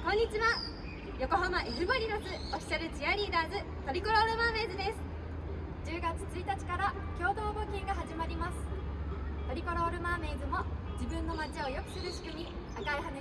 こんにちは。横浜 F マリノスオフィシャルチアリーダーズトリコロールマーメイズです。10月1日から共同募金が始まります。トリコロールマーメイズも自分の街を良くする仕組み赤い羽